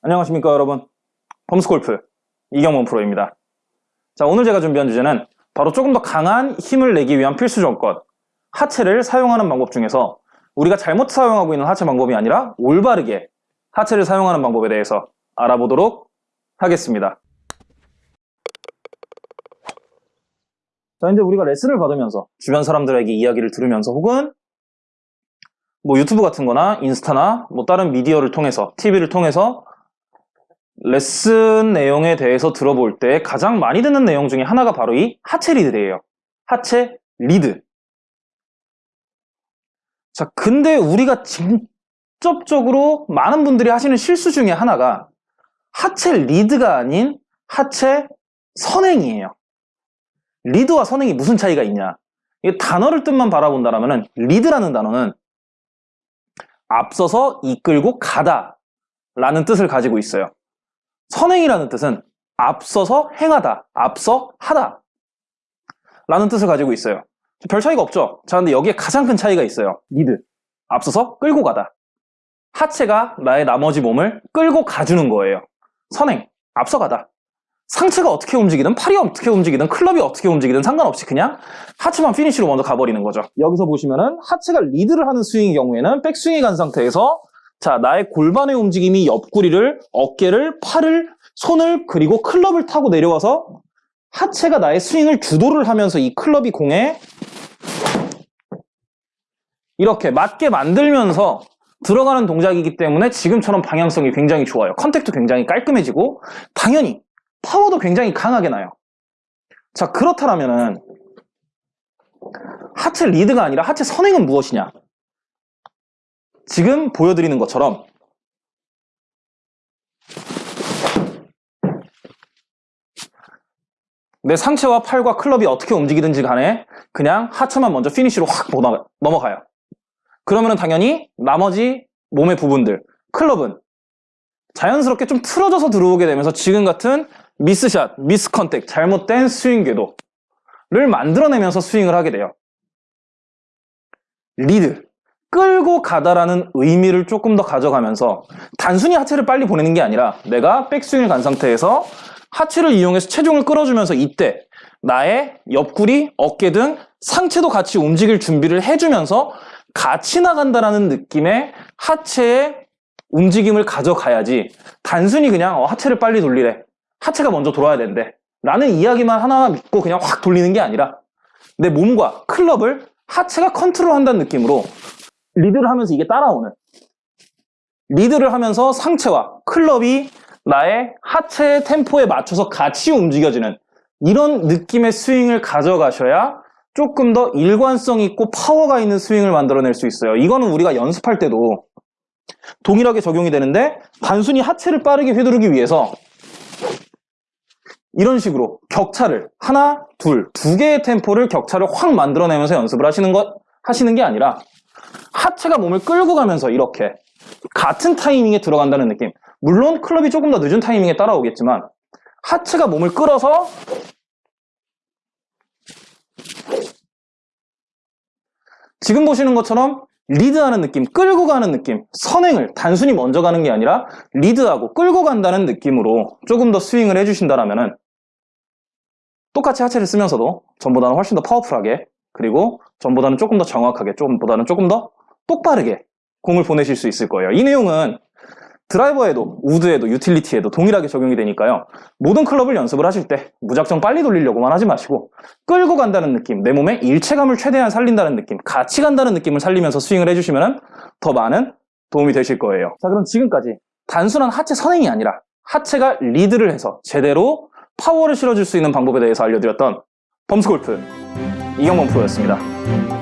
안녕하십니까 여러분. 펌스골프 이경원 프로입니다. 자 오늘 제가 준비한 주제는 바로 조금 더 강한 힘을 내기 위한 필수 조건 하체를 사용하는 방법 중에서 우리가 잘못 사용하고 있는 하체 방법이 아니라 올바르게 하체를 사용하는 방법에 대해서 알아보도록 하겠습니다. 자 이제 우리가 레슨을 받으면서 주변 사람들에게 이야기를 들으면서 혹은 뭐 유튜브 같은 거나 인스타나 뭐 다른 미디어를 통해서 TV를 통해서 레슨 내용에 대해서 들어볼 때 가장 많이 듣는 내용 중에 하나가 바로 이 하체 리드예요. 하체 리드. 자, 근데 우리가 직접적으로 많은 분들이 하시는 실수 중에 하나가 하체 리드가 아닌 하체 선행이에요. 리드와 선행이 무슨 차이가 있냐? 이 단어를 뜻만 바라본다면 리드라는 단어는 앞서서 이끌고 가다 라는 뜻을 가지고 있어요. 선행이라는 뜻은 앞서서 행하다, 앞서 하다 라는 뜻을 가지고 있어요. 별 차이가 없죠? 자, 근데 여기에 가장 큰 차이가 있어요. 리드. 앞서서 끌고 가다. 하체가 나의 나머지 몸을 끌고 가주는 거예요. 선행. 앞서가다. 상체가 어떻게 움직이든 팔이 어떻게 움직이든 클럽이 어떻게 움직이든 상관없이 그냥 하체만 피니쉬로 먼저 가버리는 거죠. 여기서 보시면은 하체가 리드를 하는 스윙의 경우에는 백스윙이 간 상태에서 자, 나의 골반의 움직임이 옆구리를, 어깨를, 팔을, 손을, 그리고 클럽을 타고 내려와서 하체가 나의 스윙을 주도를 하면서 이 클럽이 공에 이렇게 맞게 만들면서 들어가는 동작이기 때문에 지금처럼 방향성이 굉장히 좋아요. contact도 굉장히 깔끔해지고 당연히 파워도 굉장히 강하게 나요. 자, 그렇다면 하체 리드가 아니라 하체 선행은 무엇이냐? 지금 보여드리는 것처럼 내 상체와 팔과 클럽이 어떻게 움직이든지 간에 그냥 하체만 먼저 피니쉬로 확 넘어가요. 그러면 당연히 나머지 몸의 부분들, 클럽은 자연스럽게 좀 틀어져서 들어오게 되면서 지금 같은 miss shot, miss contact, 잘못된 스윙 궤도를 만들어내면서 스윙을 하게 돼요. 리드, 끌고 가다라는 의미를 조금 더 가져가면서 단순히 하체를 빨리 보내는 게 아니라 내가 백스윙을 간 상태에서 하체를 이용해서 체중을 끌어주면서 이때 나의 옆구리, 어깨 등 상체도 같이 움직일 준비를 해주면서 같이 나간다라는 느낌의 하체의 움직임을 가져가야지 단순히 그냥 어, 하체를 빨리 돌리래. 하체가 먼저 돌아야 된대. 라는 이야기만 하나 믿고 그냥 확 돌리는 게 아니라 내 몸과 클럽을 하체가 컨트롤한다는 느낌으로 리드를 하면서 이게 따라오는 리드를 하면서 상체와 클럽이 나의 하체의 템포에 맞춰서 같이 움직여지는 이런 느낌의 스윙을 가져가셔야 조금 더 일관성 있고 파워가 있는 스윙을 만들어낼 수 있어요. 이거는 우리가 연습할 때도 동일하게 적용이 되는데 단순히 하체를 빠르게 휘두르기 위해서 이런 식으로 격차를 하나, 둘, 두 개의 템포를 격차를 확 만들어내면서 연습을 하시는 것 하시는 게 아니라 하체가 몸을 끌고 가면서 이렇게 같은 타이밍에 들어간다는 느낌. 물론 클럽이 조금 더 늦은 타이밍에 따라오겠지만 하체가 몸을 끌어서 지금 보시는 것처럼 리드하는 느낌, 끌고 가는 느낌, 선행을 단순히 먼저 가는 게 아니라 리드하고 끌고 간다는 느낌으로 조금 더 스윙을 해주신다면 똑같이 하체를 쓰면서도 전보다는 훨씬 더 파워풀하게 그리고 전보다는 조금 더 정확하게, 조금보다는 조금 더 똑바르게 공을 보내실 수 있을 거예요. 이 내용은 드라이버에도, 우드에도, 유틸리티에도 동일하게 적용이 되니까요. 모든 클럽을 연습을 하실 때 무작정 빨리 돌리려고만 하지 마시고 끌고 간다는 느낌, 내 몸의 일체감을 최대한 살린다는 느낌, 같이 간다는 느낌을 살리면서 스윙을 해주시면 더 많은 도움이 되실 거예요. 자 그럼 지금까지 단순한 하체 선행이 아니라 하체가 리드를 해서 제대로 파워를 실어줄 수 있는 방법에 대해서 알려드렸던 범스골프 이경범 프로였습니다.